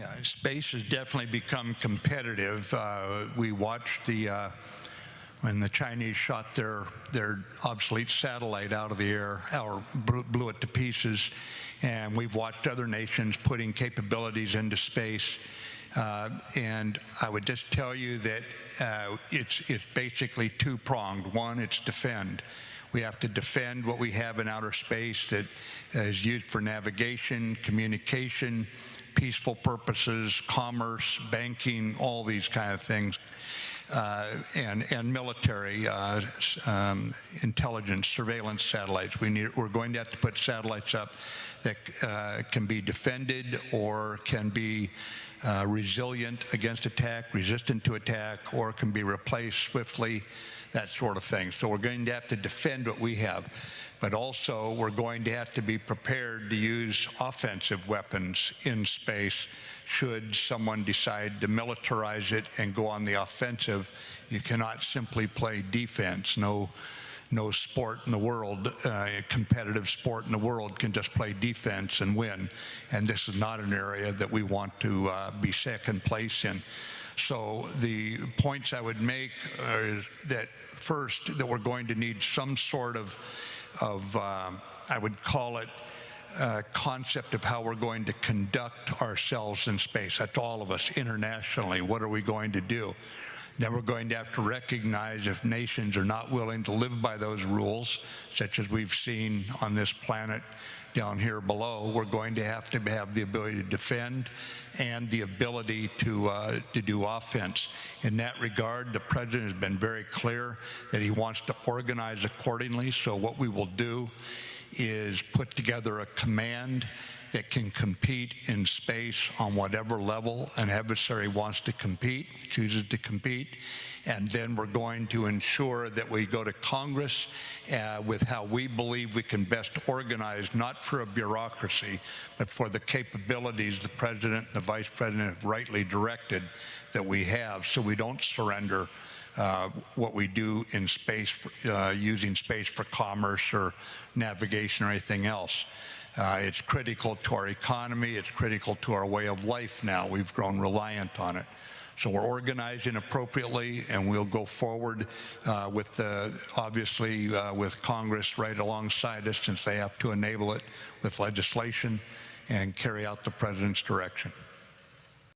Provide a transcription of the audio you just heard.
Yeah, space has definitely become competitive. Uh, we watched the uh, when the Chinese shot their their obsolete satellite out of the air or blew it to pieces, and we've watched other nations putting capabilities into space. Uh, and I would just tell you that uh, it's it's basically two pronged. One, it's defend. We have to defend what we have in outer space that is used for navigation, communication, peaceful purposes, commerce, banking, all these kind of things. Uh, and, and military uh, um, intelligence surveillance satellites. We need, we're going to have to put satellites up that uh, can be defended or can be uh, resilient against attack, resistant to attack, or can be replaced swiftly, that sort of thing. So we're going to have to defend what we have but also we're going to have to be prepared to use offensive weapons in space should someone decide to militarize it and go on the offensive. You cannot simply play defense. No, no sport in the world, uh, competitive sport in the world can just play defense and win. And this is not an area that we want to uh, be second place in. So the points I would make are that first, that we're going to need some sort of of, um, I would call it, uh, concept of how we're going to conduct ourselves in space. That's all of us internationally. What are we going to do? Then we're going to have to recognize if nations are not willing to live by those rules, such as we've seen on this planet down here below, we're going to have to have the ability to defend and the ability to, uh, to do offense. In that regard, the president has been very clear that he wants to organize accordingly. So what we will do is put together a command that can compete in space on whatever level an adversary wants to compete, chooses to compete. And then we're going to ensure that we go to Congress uh, with how we believe we can best organize, not for a bureaucracy, but for the capabilities the President and the Vice President have rightly directed that we have so we don't surrender what we do in space, uh, using space for commerce or navigation or anything else. Uh, it's critical to our economy. It's critical to our way of life now. We've grown reliant on it. So we're organizing appropriately, and we'll go forward uh, with the, obviously uh, with Congress right alongside us since they have to enable it with legislation and carry out the president's direction.